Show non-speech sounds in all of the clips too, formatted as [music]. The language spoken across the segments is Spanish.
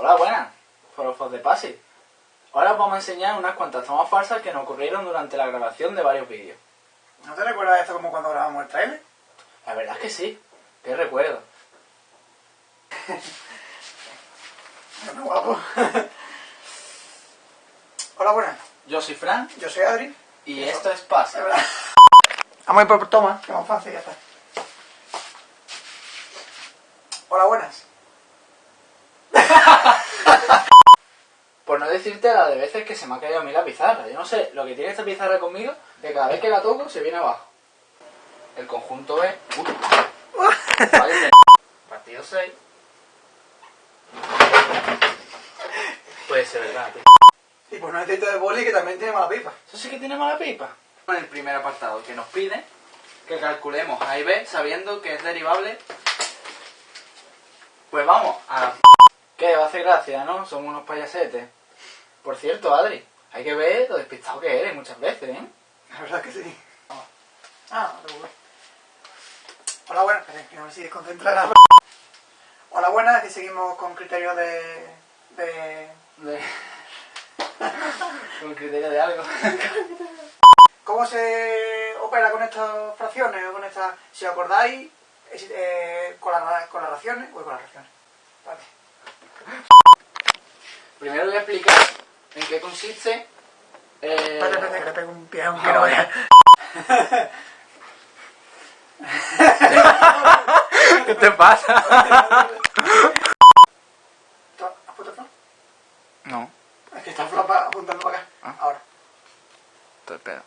Hola, buenas, forofos de Pasi. Ahora os vamos a enseñar unas cuantas tomas falsas que nos ocurrieron durante la grabación de varios vídeos. ¿No te recuerdas esto como cuando grabamos el trailer? La verdad es que sí, qué recuerdo. [laughs] Bueno, guapo. Hola, buenas. Yo soy Fran Yo soy Adri. y Eso. esto es Pasi. Vamos a ir por toma, que más fácil, ya está. Hola, buenas. Por no decirte la de veces que se me ha caído a mí la pizarra. Yo no sé, lo que tiene esta pizarra conmigo, que cada vez que la toco se viene abajo. El conjunto es... Vale, [laughs] Partido 6. Puede ser verdad, tío. Y pues no necesito de boli que también tiene mala pipa. Eso sí que tiene mala pipa. En el primer apartado, que nos pide que calculemos A y B sabiendo que es derivable. Pues vamos a la... ¿Qué? Va a hacer gracia, ¿no? Somos unos payasetes. Por cierto, Adri, hay que ver lo despistado que eres muchas veces, ¿eh? La verdad que sí. Ah, no te preocupes. Hola, buenas. Que no me sigues concentrada. Hola, buenas. Aquí seguimos con criterios de... de... De... [laughs] Con criterio de algo. ¿Cómo se opera con estas fracciones o con estas... Si os acordáis, eh, con, las ra- con las raciones... Uy, con las raciones. Vale. Primero voy a explicar en qué consiste... Eh... Espérate, espérate, que le pego un pie a un Ah, no vaya. ¿Qué te pasa? ¿Tú ¿Has puesto flop? No, Es que está flop apuntando para acá. Ah. Ahora. te espero.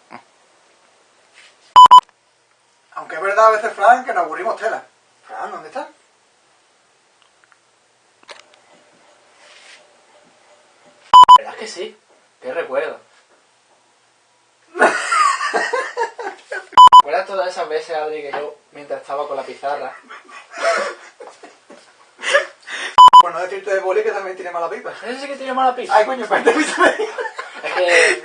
Aunque es verdad a veces, Fran, que nos aburrimos tela. Fran, ¿dónde está? La verdad es que sí, qué recuerdo. [laughs] ¿Recuerdas todas esas veces, Adri, que yo, mientras estaba con la pizarra, Por no decirte de boli que también tiene mala pipa. Ese sí que tiene mala pizza. Ay, coño, espérate, písame. Es que